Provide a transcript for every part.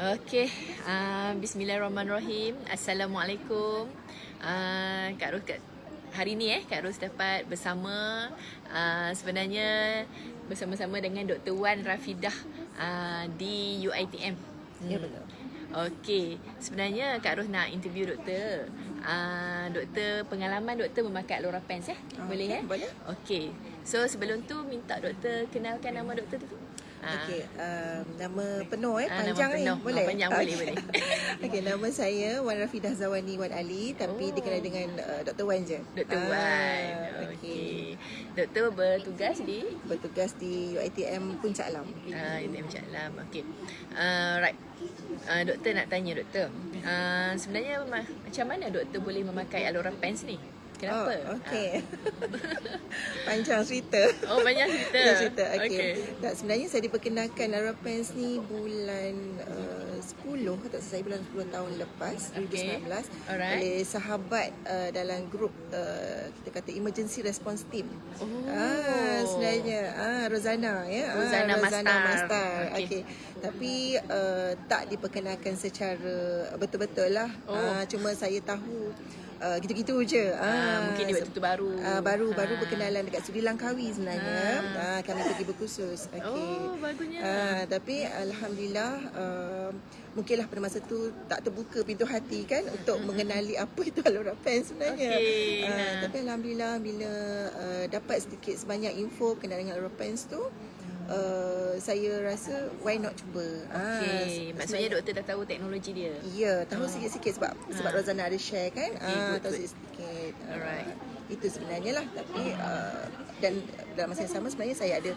Okey, uh, bismillahirrahmanirrahim. Assalamualaikum. Uh, Kak Ros kat hari ni eh Kak Ros dapat bersama uh, sebenarnya bersama-sama dengan Dr. Wan Rafidah uh, di UiTM. Hmm. Ya betul. Okey, sebenarnya Kak Ros nak interview doktor. Uh, doktor pengalaman doktor memakai Alora Pens eh? Boleh okay, eh? Boleh. Okey. So sebelum tu minta doktor kenalkan nama doktor tu. Ah. Okey, um, nama penuh eh, Ah, panjang ni. penuh. Boleh? Ah, panjang, boleh, boleh. Okey, nama saya Wan Rafidah Zawani Wan Ali tapi Oh. dikenal dengan uh, Dr. Wan je. Dr. Ah, Wan. Okey. Doktor bertugas di Bertugas di UiTM Puncak Alam. uh, UTM Cak Lam. Okey. Uh, right. Uh, doktor nak tanya doktor. Uh, sebenarnya ma- macam mana doktor boleh memakai Alora Pants ni? Kenapa? Oh, okey. Panjang cerita. Ah. Oh, banyak cerita. Banyak cerita. Okey. Okey. Tak, sebenarnya saya diperkenalkan Lara Pants ni bulan uh, 10 tak saya bulan 10 tahun lepas Okey. 2019 Alright. oleh sahabat uh, dalam grup uh, kita kata emergency response team. Oh. Ah sebenarnya ah Rozana ya. Rozana ah, Mastar. Mastar. Okey. Okey. Tapi uh, tak diperkenalkan secara betul-betul lah. Oh. Ah, cuma saya tahu uh, gitu-gitu je. Ah, mungkin dia waktu tu baru. Ah, baru baru Ah. berkenalan dekat Sri Langkawi sebenarnya. Ah. kami pergi berkursus. Okey. Oh, bagusnya. Ah, tapi alhamdulillah uh, mungkinlah pada masa tu tak terbuka pintu hati kan untuk mengenali apa itu Alora Pen sebenarnya. Okey, Ah, ha. tapi alhamdulillah bila uh, dapat sedikit sebanyak info kenal dengan Alora Pens tu Uh, saya rasa why not cuba. Ah, Okey. se- Maksudnya doktor dah tahu teknologi dia. Ya, tahu sikit-sikit sebab sebab Ah. Rozana ada share kan. Okey, ah, good, tahu sikit-sikit. Ah, Alright. itu sebenarnya lah tapi uh, dan dalam masa yang sama sebenarnya saya ada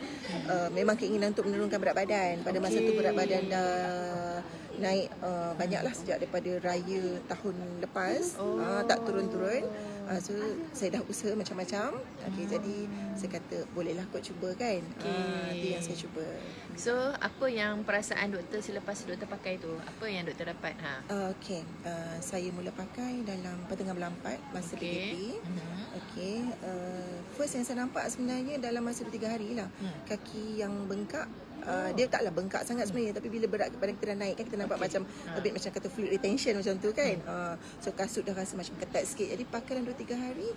uh, memang keinginan untuk menurunkan berat badan. Pada masa tu berat badan dah naik uh, banyaklah sejak daripada raya tahun lepas. Oh. Ah, tak turun-turun. Uh, so saya dah usaha macam-macam. Okey jadi saya kata bolehlah kot cuba kan. Ah, Okey. itu yang saya cuba. So, apa yang perasaan doktor selepas doktor pakai tu? Apa yang doktor dapat? Ha. Uh, Okey, uh, saya mula pakai dalam pertengahan bulan 4 masa Okey. PKP. Mhm. Okey, uh, first yang saya nampak sebenarnya dalam masa 2-3 hari lah. Hmm. Kaki yang bengkak, uh, dia taklah bengkak sangat sebenarnya tapi bila berat badan kita dah naik kan kita nampak Okey. macam Ha. a bit macam kata fluid retention macam tu kan. Uh, so kasut dah rasa macam ketat sikit. Jadi pakai dalam 2-3 hari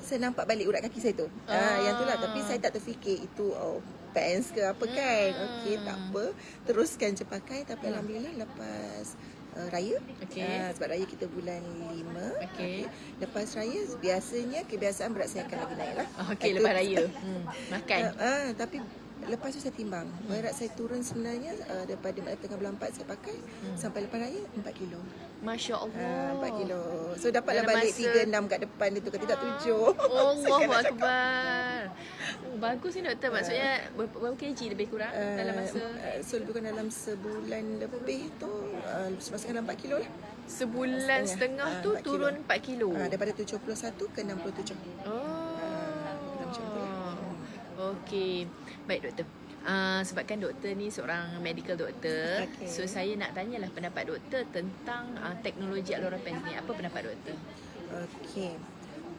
saya nampak balik urat kaki saya tu. Ah, Ah. yang tu lah tapi saya tak terfikir itu oh pants ke apa kan. Hmm. Okey, tak apa. Teruskan je pakai tapi Hmm. alhamdulillah lepas uh, raya Okey. Ah, sebab raya kita bulan 5 Okey. Lepas raya biasanya kebiasaan berat saya akan lagi naik lah Okey, Itu- lepas raya. Hmm. Makan. Ah, ah, Tapi lepas tu saya timbang Berat saya turun sebenarnya uh, Daripada tengah bulan 4 saya pakai Hmm. Sampai lepas raya 4 kilo Masya Allah. Ah, 4 kilo So dapatlah Dalam balik masa- 3, 6 kat depan dia tu Tidak 7 Allahu Akbar. Oh, bagus ni doktor. Maksudnya berapa, berapa kg lebih kurang dalam masa So lebih kurang dalam sebulan lebih tu uh, Masukkan dalam 4 kilo lah sebulan setengah Ah, tu 4 kilo. turun 4 kilo. Ah, Daripada 71 ke 67 Oh. macam tu lah. Okey. Baik doktor. Uh, sebabkan doktor ni seorang medical doktor Okey. So saya nak tanyalah pendapat doktor tentang uh, teknologi Alora Pens ni Apa pendapat doktor? Okey.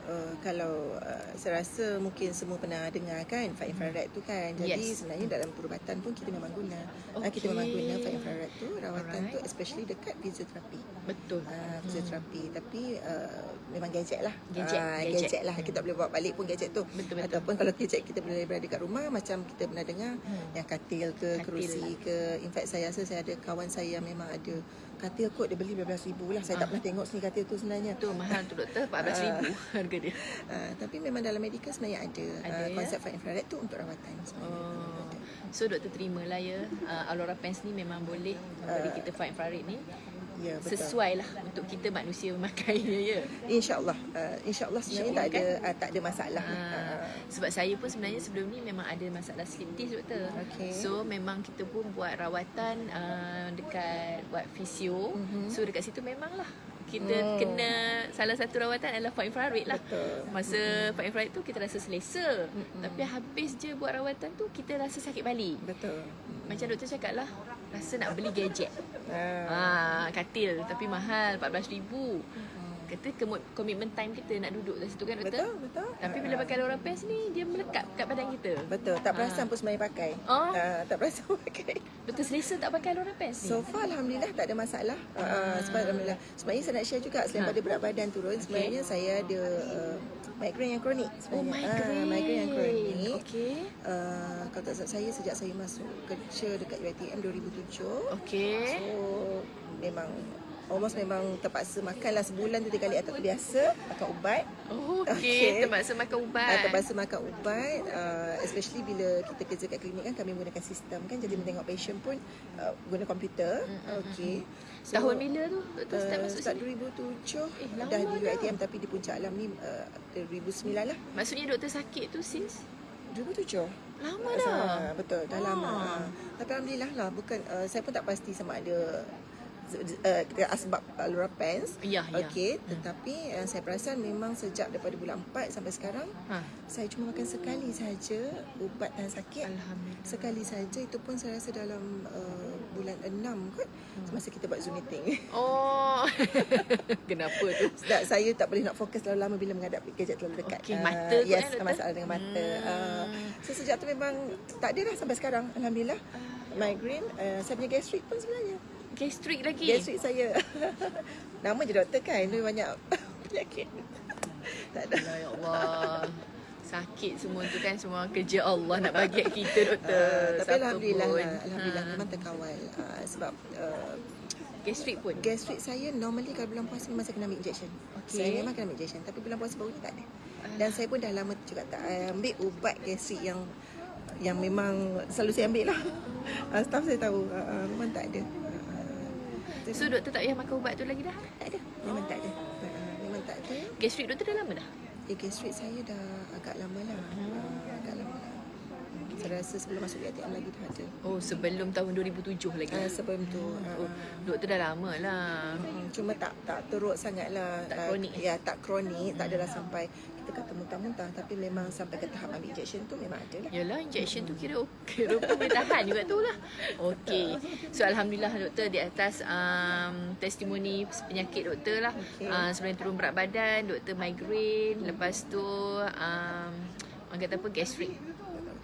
Uh, kalau uh, saya rasa mungkin semua pernah dengar kan far infrared tu kan. Jadi Yes. sebenarnya dalam perubatan pun kita memang guna. Okay. kita memang guna far infrared tu rawatan Alright. tu especially dekat fisioterapi. Betul Uh, fisioterapi hmm. tapi uh, memang gadget lah. Gadget, Ah, gadget. gadget. lah. Kita boleh bawa balik pun gadget tu. Betul, betul. Ataupun kalau gadget kita boleh berada kat rumah macam kita pernah dengar Hmm. yang katil ke Katil kerusi lah. ke. In fact saya rasa saya ada kawan saya yang memang ada katil kot dia beli 12,000 lah. Saya tak Ah. pernah tengok sini katil tu sebenarnya. Tu mahal tu doktor RM14,000 harga dia Uh, tapi memang dalam medical sebenarnya ada, Ada, uh, ya? konsep far infrared tu untuk rawatan sebenarnya. Oh. So doktor terimalah ya uh, Alora Pens ni memang boleh memberi kita far infrared ni Ya betul. Sesuai lah untuk kita manusia memakainya ya InsyaAllah uh, InsyaAllah sebenarnya InsyaAllah, tak ada uh, tak ada masalah. Ah, Uh, sebab saya pun sebenarnya sebelum ni memang ada masalah slip disc doktor. Okey. So memang kita pun buat rawatan uh, dekat buat fisio. Mhm. So dekat situ memanglah kita Hmm. kena salah satu rawatan adalah far infrared lah. Betul. Masa far infrared tu kita rasa selesa. Mm-mm. Tapi habis je buat rawatan tu kita rasa sakit balik. Betul. Macam doktor cakap lah rasa nak beli gadget. Uh, Ah, katil tapi mahal 14,000. Kata commitment time kita nak duduk kat situ kan doktor? betul, betul. Tapi bila pakai Laura Pants ni dia melekat kat badan kita. Betul, tak perasan pun sebenarnya pakai. Oh. Uh, tak perasan pakai. Betul doktor selesa tak pakai Laura pants ni? So far Alhamdulillah tak ada masalah uh, Sebab Alhamdulillah Sebenarnya saya nak share juga Selain Ha. pada berat badan turun Sebenarnya saya ada uh, Migraine yang kronik oh, sebenarnya migraine. Ah, Migraine yang kronik Okey. uh, Kalau tak saya Sejak saya masuk kerja Dekat UiTM 2007 Okey. So memang Almost memang terpaksa makan lah sebulan tu tiga kali atau biasa makan ubat. Oh, Okey. okey. Terpaksa makan ubat. Uh, terpaksa makan ubat uh, especially bila kita kerja kat klinik kan kami menggunakan sistem kan jadi menengok patient pun uh, guna komputer. Okey. So, Tahun bila tu doktor start Uh, masuk start sini? 2007 Eh, dah di dah. UiTM tapi di puncak alam ni uh, 2009 lah. Maksudnya doktor sakit tu since 2007. lama Ah, dah. betul, dah Ah. lama. Tapi alhamdulillah lah bukan uh, saya pun tak pasti sama ada uh, asbab uh, Laura Pants. Ya, ya. Okey, tetapi uh, saya perasan memang sejak daripada bulan 4 sampai sekarang Ha. saya cuma makan sekali saja ubat tahan sakit. Alhamdulillah. Sekali saja itu pun saya rasa dalam uh, bulan 6 kot semasa kita buat Zoom meeting. Oh. Kenapa tu? Sebab saya tak boleh nak fokus terlalu lama bila menghadapi gadget terlalu dekat. Okey, Ah, mata kot, yes, doktor? masalah dengan mata. Hmm. Ah, so sejak tu memang tak ada dah sampai sekarang. Alhamdulillah. Migraine, uh, saya punya gastrik pun sebenarnya. Gastrik lagi. Gastrik saya. Nama je doktor kan, lebih banyak penyakit. tak ada. Ya Allah. Sakit semua tu kan semua kerja Allah nak bagi kita doktor. Uh, tapi Siapa alhamdulillah pun. lah, alhamdulillah Ha. memang terkawal uh, sebab uh, Gastrik pun. gastrik saya normally kalau bulan puasa memang saya kena ambil injection. Okey. Saya memang kena ambil injection tapi bulan puasa baru ni tak ada. Dan saya pun dah lama juga tak uh, ambil ubat gastrik yang yang memang selalu saya ambil lah. Uh, staff saya tahu uh, memang tak ada. Uh, So doktor tak payah makan ubat tu lagi dah? tak ada. Memang tak ada. Uh, memang tak ada. Gastrik doktor dah lama dah? Eh, gastrik saya dah agak lama lah. Lah. Saya rasa sebelum masuk UiTM lagi dah ada. Oh sebelum tahun 2007 lagi. Uh, sebelum tu. Oh, Uh, doktor dah lama lah. Hmm, cuma tak tak teruk sangat lah Tak Ah, kronik. ya tak kronik tak adalah sampai kita kata muntah-muntah tapi memang sampai ke tahap ambil injection tu memang ada lah Yalah injection tu kira kira pun boleh tahan juga tu lah. Okey. So alhamdulillah doktor di atas um, testimoni penyakit doktor lah. Okey. Uh, sebenarnya turun berat badan, doktor migraine, lepas tu um, orang kata apa gastrik.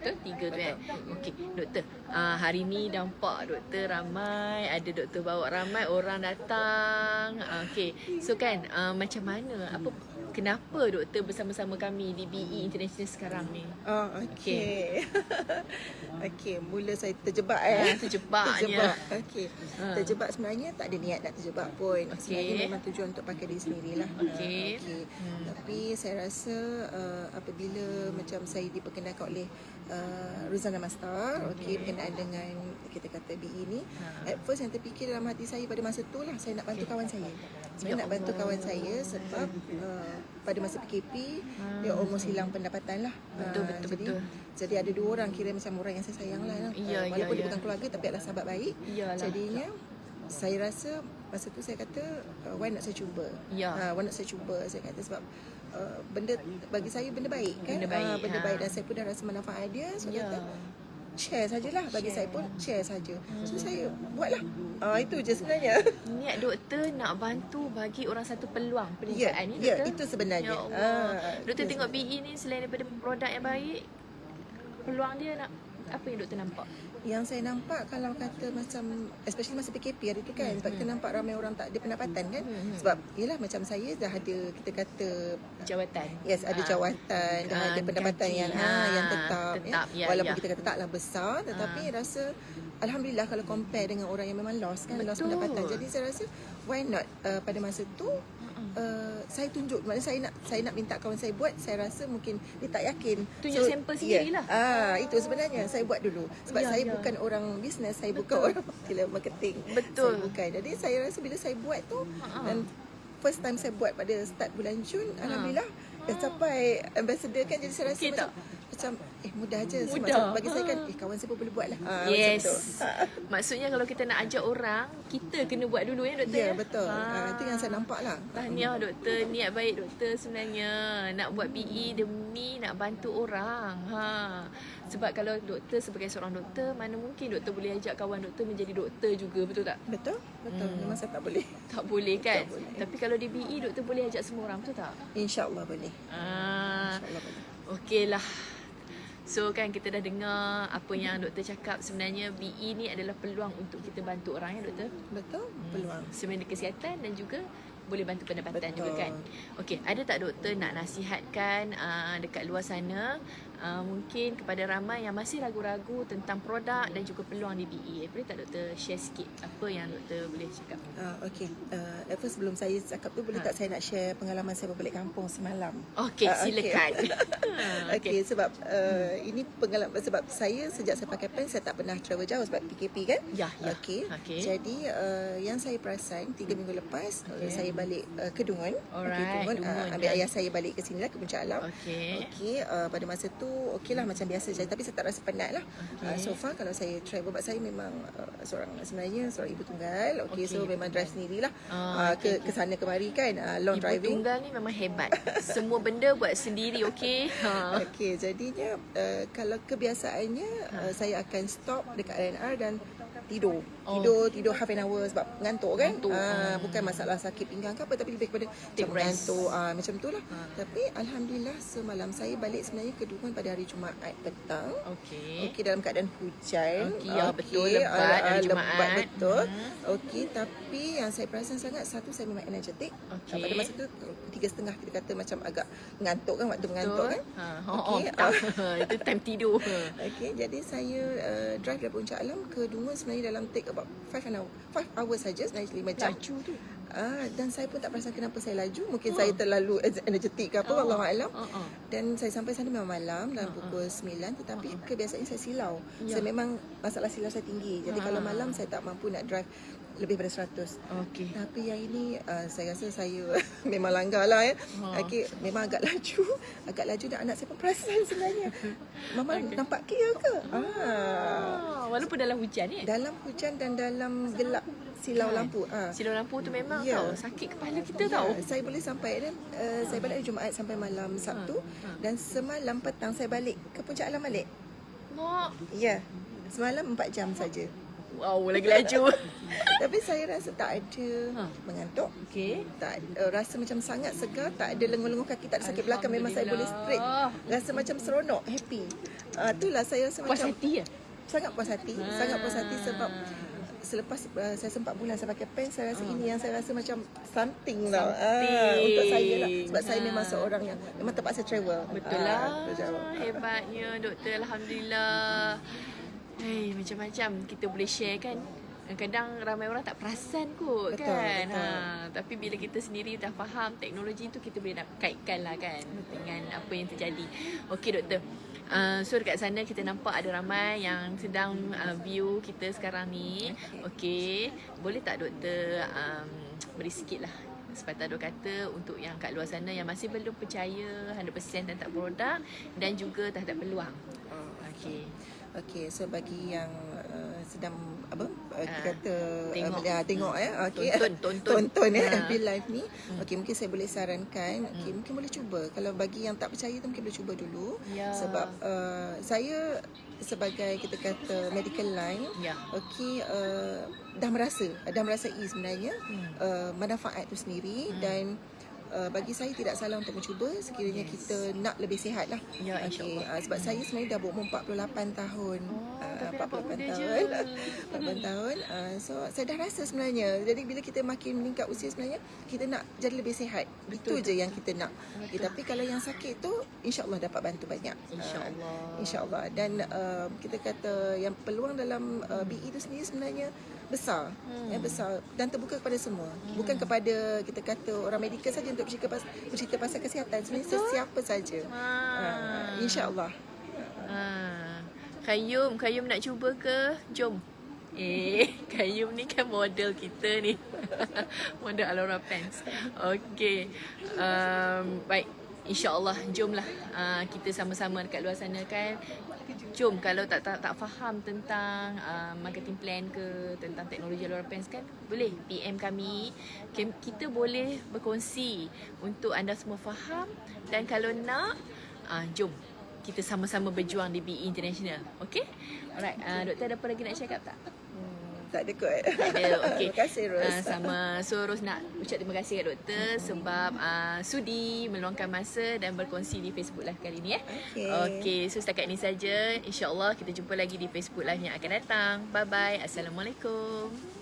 Betul? Tiga tu kan? Okey, doktor. Uh, hari ni nampak doktor ramai. Ada doktor bawa ramai orang datang. Uh, Okey. So kan, uh, macam mana? Apa Kenapa doktor bersama-sama kami di BE International sekarang ni? Oh, okey. okey, mula saya terjebak eh. Ah, terjebaknya. terjebak. Okey. Ah. Terjebak sebenarnya tak ada niat nak terjebak pun. Okey. Sebenarnya memang tujuan untuk pakai diri sendirilah. Okey. Ah, okey. Hmm. Tapi saya rasa uh, apabila macam saya diperkenalkan oleh uh, Ruzana Mastar, okey, berkenaan dengan kita kata BE ni, Ha. at first yang terfikir dalam hati saya pada masa tu lah saya nak bantu kawan saya. Saya Ya nak bantu kawan saya sebab uh, pada masa PKP Hmm. dia almost hilang pendapatan lah. Betul, Ah, betul, jadi, betul. Jadi ada dua orang kira macam orang yang saya sayang lah. Ya, Ah, ya, walaupun dia ya. bukan keluarga tapi adalah sahabat baik. Iyalah. Jadinya saya rasa masa tu saya kata uh, why not saya cuba. Ya. Ah, why not saya cuba saya kata sebab uh, benda bagi saya benda baik kan. Benda baik, Ah, benda ha. baik dan saya pun dah rasa manfaat dia. So Ya. kata share sajalah bagi Share. saya pun share saja. So Hmm. saya buatlah. Ah itu je sebenarnya. Niat doktor nak bantu bagi orang satu peluang Ya, perniagaan ni ya doktor. itu sebenarnya. Ya Allah. Ah, doktor tengok BE ni selain daripada produk yang baik, peluang dia nak apa yang doktor nampak? Yang saya nampak kalau kata macam especially masa PKP hari tu kan sebab kita nampak ramai orang tak ada pendapatan kan Hmm, hmm. sebab yalah macam saya dah ada kita kata Jawatan. yes ada Ah. jawatan dah Ah, ada pendapatan gaji. yang Ah, ah yang tetap, tetap, ya, walaupun ya. kita kata taklah besar tetapi rasa alhamdulillah kalau compare dengan orang yang memang lost kan lost Betul. pendapatan jadi saya rasa why not uh, pada masa tu Uh, saya tunjuk maknanya saya nak saya nak minta kawan saya buat saya rasa mungkin dia tak yakin. Tunjuk sampel sendirilah. ah itu sebenarnya. Saya buat dulu. Sebab Ya, saya ya. bukan orang bisnes saya bukan orang marketing marketing. Betul. saya bukan. Jadi saya rasa bila saya buat tu dan first time saya buat pada start bulan Jun alhamdulillah dah capai ambassador kan. Jadi saya rasa Okey macam macam eh mudah je Mudah. macam bagi saya kan eh kawan saya pun boleh buat lah Ah, Yes. tu. Maksudnya kalau kita nak ajak orang, kita kena buat dulu ya doktor. ya betul Ah, itu yang saya nampak lah Tahniah doktor, niat baik doktor sebenarnya nak buat PE demi nak bantu orang. Ha. Sebab kalau doktor sebagai seorang doktor, mana mungkin doktor boleh ajak kawan doktor menjadi doktor juga, betul tak? betul betul Hmm. memang saya tak boleh Tak boleh kan? Tak boleh. Tapi kalau di BE doktor boleh ajak semua orang, betul tak? insyaallah boleh Ah, insyaallah boleh okeylah. So kan kita dah dengar apa yang doktor cakap sebenarnya BE ni adalah peluang untuk kita bantu orang ya doktor. Betul? Peluang. Sebenarnya kesihatan dan juga boleh bantu pendapatan Betul. juga kan. Okey, ada tak doktor nak nasihatkan uh, dekat luar sana uh, mungkin kepada ramai yang masih ragu-ragu tentang produk dan juga peluang di BE. Boleh tak doktor share sikit apa yang doktor boleh cakap? Uh, okay, uh, at first sebelum saya cakap tu boleh Ha. tak saya nak share pengalaman saya berbalik kampung semalam. Ah, okey. silakan. Ha, Okey, sebab uh, ini pengalaman sebab saya sejak saya pakai pen saya tak pernah travel jauh sebab PKP kan. Ya, ya. Okey. Okey. Jadi uh, yang saya perasan tiga minggu lepas okay. saya balik uh, ke Dungun. Alright, Okey, Dungun, Dungun, uh, ambil ayah saya balik ke sini lah ke Puncak Alam. Okey. Okey, uh, pada masa tu okeylah macam biasa saja tapi saya tak rasa penat lah. Okey. Uh, so far kalau saya travel sebab saya memang uh, seorang sebenarnya seorang ibu tunggal. Okey, Okey, so ibu memang drive sendirilah. Ah, uh, ke ke sana kemari kan uh, long Ibu driving. tunggal ni memang hebat. Semua benda buat sendiri, okey? Ha. Okey, jadinya uh, kalau kebiasaannya uh, saya akan stop dekat RNR dan tidur. Oh. Tidur, tidur half an hour sebab ngantuk kan. Ngantuk. Ah, Hmm. bukan masalah sakit pinggang ke apa tapi lebih kepada Take macam rest. ngantuk ah macam tu lah. Ha. Tapi alhamdulillah semalam saya balik sebenarnya ke Dungun pada hari Jumaat petang. Okey. Okey dalam keadaan hujan. Okey, ya, betul, lebat ah, hari Jumaat. Lebat betul. Hmm. Okey, tapi yang saya perasan sangat satu saya memang energetik. Okey. Pada masa tu tiga setengah kita kata macam agak ngantuk kan waktu mengantuk kan. Ha, oh, Okey, oh, tak. Itu time tidur. Okey, jadi saya uh, drive dari Puncak Alam ke Dungun sebenarnya dalam take about 5 an hour. 5 hours saja 5 jam. Laju tu. Ah, dan saya pun tak perasan kenapa saya laju. Mungkin Oh. saya terlalu energetik ke apa, Oh. wallahu alam. Oh, oh. Dan saya sampai sana memang malam dalam Ha, pukul 9 tetapi kebiasaannya saya silau. Ya. Saya memang masalah silau saya tinggi. Jadi Ha. kalau malam saya tak mampu nak drive lebih pada 100. Okey. Tapi yang ini uh, saya rasa saya memang langgar lah ya. Ha. Okey, memang agak laju. Agak laju dan anak saya pun perasan sebenarnya. Mama Okey. nampak clear ke? Ah. Ah, walaupun dalam hujan ni. Dalam hujan dan dalam gelap silau Kan? lampu. Ah. Silau lampu tu memang Ya. tau sakit kepala kita Ya, tau. Saya boleh sampai dan uh, saya balik Jumaat sampai malam Sabtu ha. dan semalam petang saya balik ke Puncak Alam balik. Mak. Ya. Semalam 4 jam saja. Wow, lagi laju. Tapi saya rasa tak ada Ha. mengantuk. Okey. Tak uh, rasa macam sangat segar, tak ada lenguh-lenguh kaki, tak ada sakit belakang memang saya boleh straight. Rasa macam seronok, happy. Ah uh, itulah saya rasa Puas macam hati ya? sangat puas hati, Ah. sangat puas hati sebab selepas uh, saya sempat bulan saya pakai pen saya rasa ini yang saya rasa macam something ah, Something. untuk saya lah sebab saya Ah. memang seorang yang memang terpaksa travel Betul Ah, lah. jawab. Hebatnya doktor. Alhamdulillah. Hei, macam-macam kita boleh share kan. Kadang-kadang ramai orang tak perasan kot Betul, kan. betul. Ha, tapi bila kita sendiri dah faham teknologi tu kita boleh nak kaitkan lah kan dengan apa yang terjadi. Okey doktor. Uh, so dekat sana kita nampak ada ramai yang sedang uh, view kita sekarang ni. Okey. Boleh tak doktor um, beri sikit lah sepatah dua kata untuk yang kat luar sana yang masih belum percaya 100% tentang produk dan juga terhadap peluang. Oh, Okey. Okey, so bagi yang sedang apa uh, kata tengok. uh, tengok eh okey Tonton, tonton. tonton eh Ah. FB live ni okey mungkin saya boleh sarankan okey mungkin boleh cuba kalau bagi yang tak percaya tu mungkin boleh cuba dulu Ya. sebab uh, saya sebagai kita kata medical line Ya. okey uh, dah merasa dah merasai sebenarnya Hmm. uh, manfaat tu sendiri dan uh, bagi saya tidak salah untuk mencuba sekiranya Yes. kita nak lebih sihat lah Ya, insyaAllah. uh, sebab saya sebenarnya dah berumur 48 tahun. Oh, tapi nampak 48 muda je. tahun. 48 tahun. Uh, so saya dah rasa sebenarnya. Jadi bila kita makin meningkat usia sebenarnya kita nak jadi lebih sihat. Betul, Itu je yang kita nak. Okay, tapi kalau yang sakit tu insya-Allah dapat bantu banyak. InsyaAllah. Uh, InsyaAllah dan uh, kita kata yang peluang dalam uh, BE tu sendiri sebenarnya besar Hmm. ya, besar dan terbuka kepada semua bukan kepada kita kata orang medikal saja untuk bercerita pasal, bercerita pasal kesihatan sebenarnya Betul. sesiapa saja Ah. uh, insyaallah Ah. Kayum, Kayum nak cuba ke? Jom. Eh, Kayum ni kan model kita ni. model Alora Pants. Okey. Um, baik. InsyaAllah jomlah uh, kita sama-sama dekat luar sana kan Jom kalau tak tak, tak faham tentang uh, marketing plan ke Tentang teknologi Alora Pants kan Boleh PM kami Kita boleh berkongsi Untuk anda semua faham Dan kalau nak uh, Jom kita sama-sama berjuang di BE International. Okay? Alright, uh, doktor ada apa lagi nak cakap tak? Tak ada kot. Tak ada. Okey. Terima kasih Ros. Uh, sama. So Ros nak ucap terima kasih kat doktor sebab uh, sudi meluangkan masa dan berkongsi di Facebook Live kali ni eh. Okey. Okey, so setakat ni saja. Insya-Allah kita jumpa lagi di Facebook Live yang akan datang. Bye bye. Assalamualaikum.